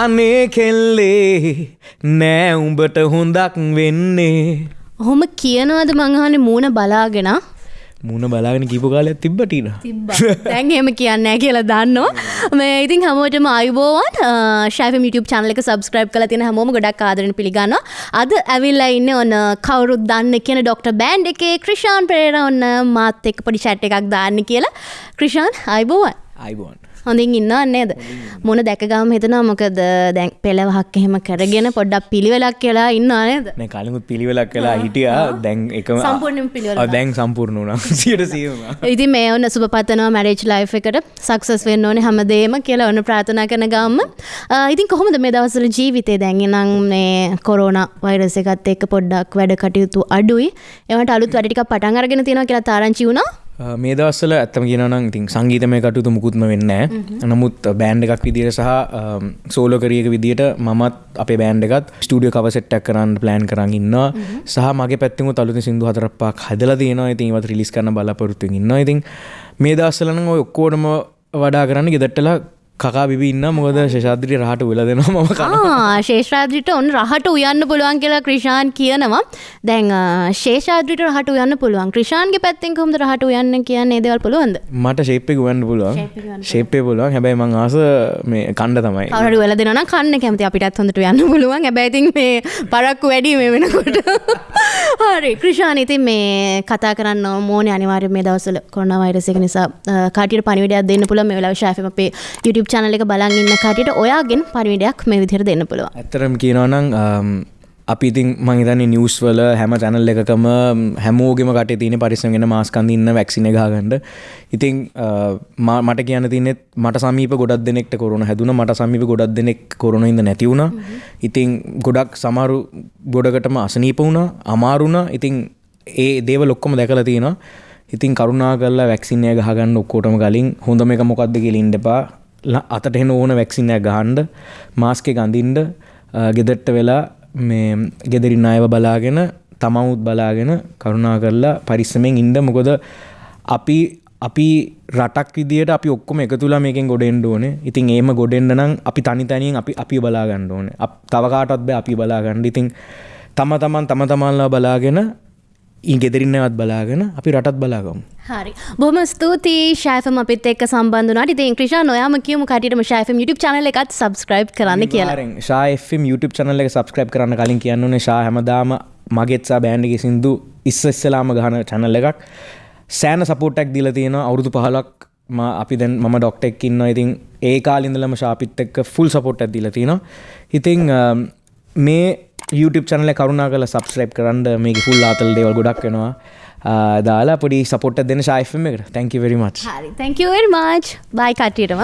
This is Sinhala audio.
අනේ කෙල්ලේ නෑ උඹට හොඳක් වෙන්නේ. ඔහොම කියනවද මංහනේ මූුණ බලාගෙන? මුණ බලාගෙන කිපු කාලයක් තිබ්බටින දැන් එහෙම කියන්න කියලා දන්නවා මේ ඉතින් හැමෝටම අයිබෝවන් ශයිෆ YouTube චනල එක සබස්ක්‍රයිබ් කල තින හැමෝම ගොඩක් ආදරන පිළිගන්න අද ඇවිල්ලා ඉන්න ඔන්න කවරුත් දන්න කියන ඩොක්ට බෑන්් එකේ ක්‍රෂාන් පෙරේර ඔන්න මාත් එක් පොඩි චැට් එකක් දාන්න කියලා. ක්‍රෂාන් අයිබෝවන් අයිබෝන් හොඳින් ඉන්න නේද? මොන දැකගම හිතනා මොකද දැන් පෙළවහක් එහෙම කරගෙන පොඩ්ඩක් පිළිවෙලක් කියලා ඉන්න නේද? මේ කලිමුත් පිළිවෙලක් කලා හිටිය. දැන් එකම සම්පූර්ණයෙන් පිළිවෙල දැන් සම්පූර්ණ වුණා. සියට සීම ඉති මේ ඔන්න සුප පතනවා මැරේජ් ලයි් එකට සක්සස් වෙන්න ඕනේ හැමදේම කියලා ඔන්න ප්‍රාථනා කරන ගම්ම. ඉතින් කොහොමද මේ දවසල ජීවිතය දැන්ගෙනම් මේ කොරෝන වෛරස එකත් එක්ක පොඩ්ඩක් වැඩ කටයුතු අඩුයි. එවට අලුත් වැඩටික පටන් අරගෙන තියෙනවා කියලා තාරංචි වුණා මේ දවස්සල ඇත්තම කියනනම් ඉතින් සංගීතමය කටයුතු මුකුත්ම වෙන්න නමුත් බෑන්් එකක් විදිර සහ සෝලෝකරියක විදිට මමත් අපේ බෑන්් එකත් ස්ටඩිය කවසෙට්ටක් කරන්න ප්ලෑන් කරන්න සහ මගේ පැත්තිම තලුති සිදු හතරපක් හදල තියෙන ඉතින්වත් රිලිස් කරන බලාපොරත්තු ඉන්න ඉතින් මේ දස්සලන ඔය ඔක්කෝඩම වඩා කරන්න ගෙදටලා කකා බිබි ඉන්න. මොකද ශේෂාද්‍රී රහට උල දෙනවා මම කන ශේෂ්‍රාද්‍රිට ඔන්න රහට උයන්න පුළුවන් කියලා ක්‍රෂාන් කියනවා. දැන් ශේෂාද්‍රිට රහට උයන්න පුළුවන්. ක්‍රෂාන්ගේ පැත්තෙන් කොහොමද රහට උයන්න කියන්නේ? දේවල් පුළුවන්ද? මට ශේප්පෙ ගුවන්න පුළුවන්. ශේප්පේ පුළුවන්. හැබැයි මං ආස මේ කණ්ඩ තමයි. කවුරු වෙලා දෙනවා කන්න කැමති. අපිටත් හොඳට යන්න පුළුවන්. හැබැයි ඉතින් මේ පරක්කු වැඩි මේ වෙනකොට. හරි. ක්‍රෂාන් ඉතින් මේ කතා කරන්න ඕනේ අනිවාර්යයෙන් මේ දවස්වල කොරෝනා වෛරස් එක නිසා කාටියට පණිවිඩයක් දෙන්න පුළුවන්. මේ වෙලාවේ ෂාෆිම අපේ YouTube YouTube චනල එක බලන් ඉන්න කටට ඔයාගෙන් පරිවිඩයක් මේ විදිර දෙන්න පුළුව ඇතරම් කියනවනං අපි ඉතින් මහිතන නිවස් වල හැම චැනල් එකකම හැමෝගෙම කට තින පරිසගෙන මාස්කන්දින්න වැක්සින ගාගන්නඩ ඉතින් මට කියන තිනෙත් මට සමීප ගොඩක් දෙනෙක්ට කොරුණ හැදුන. මට සමීප ගොඩක් දෙනෙක් කොරුණ ඉද නැතිවුණ ඉතින් ගොඩක් සමරු ගොඩකටම අසනීප වුණ අමාරුණ ඉතින් ඒ දේව ලොක්කොම දැකල තියෙනවා. ඉතින් කරුණා කල්ලා වැක්සිනය ගහගන්න ඔක්කෝටම කලින් හොඳම එක මොකක්ද කෙලින්ඩපා අතට එන ඕන වැක්සිනයක් ගහන්ඩ මාස්කෙ ගඳින්ඩ ගෙදට්ට වෙලා මේ ගෙදරින් අයව බලාගෙන තමවුත් බලාගෙන කරුණා කරලා පරිස්සමෙන් ඉන්ඩ මොකොද අපි අපි රටක් විදිට අපි ඔක්කොම එක තුලා මේකෙන් ගොඩෙන්ඩ ඕන. ඉතින් ඒම ගොඩෙන්ඩ නම් අපි තනි තනින් අපි අපි බලාගන්න ඕන. තවකාටත් බෑ අපි බලාගන්න ඉතින් තම තමන් තම තමන්ලා බලාගෙන ඊ ගෙදරින්නවත් බලාගෙන අපි රටත් බලාගම්. හරි. බොම ස්තුතියි. ශෑෆම අපිත් එක් සම්බන්ධනට ඉතින් ක්‍රෂා නොයාම කියමු කටම ශෑෆම් YouTube චනල එකත් සබස්ක්‍රයිබ් කරන්න කියලා. ශාFම් YouTube චනල එක සබස්ක්‍රයිබ් කරන්න කලින් කියන්නනේ ශා හැමදාම මගෙත්සා බෑන්ඩගේ සිින්දු ඉස්ස ඉස්සලාම ගහන චැනල් එකක්. සෑන සපෝට්ටක් දිල තියෙන අවුරුදු පහලක් ම අපි දැන් මම ඩොක්ටෙක් ඉන්න ඉතින් ඒ කාලින්දලම ශාපිත් එක්ක ෆුල් සපෝට් ඇදිල තියෙනවා. ඉතිං මේ YouTube චනල කරුණා කල සබස්ක්‍රයිබ් කරන්න. මේ ෆුල් ආතල් දේවල් ගොඩක් වෙනවා. දාලා පොඩි සපොට් දෙන ශයිෆම එකට. තැංකි වෙරිමච් හරි. තැංකවර් මාච් බයි කටයටම